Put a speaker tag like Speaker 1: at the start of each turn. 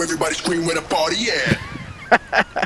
Speaker 1: Everybody scream where the party at.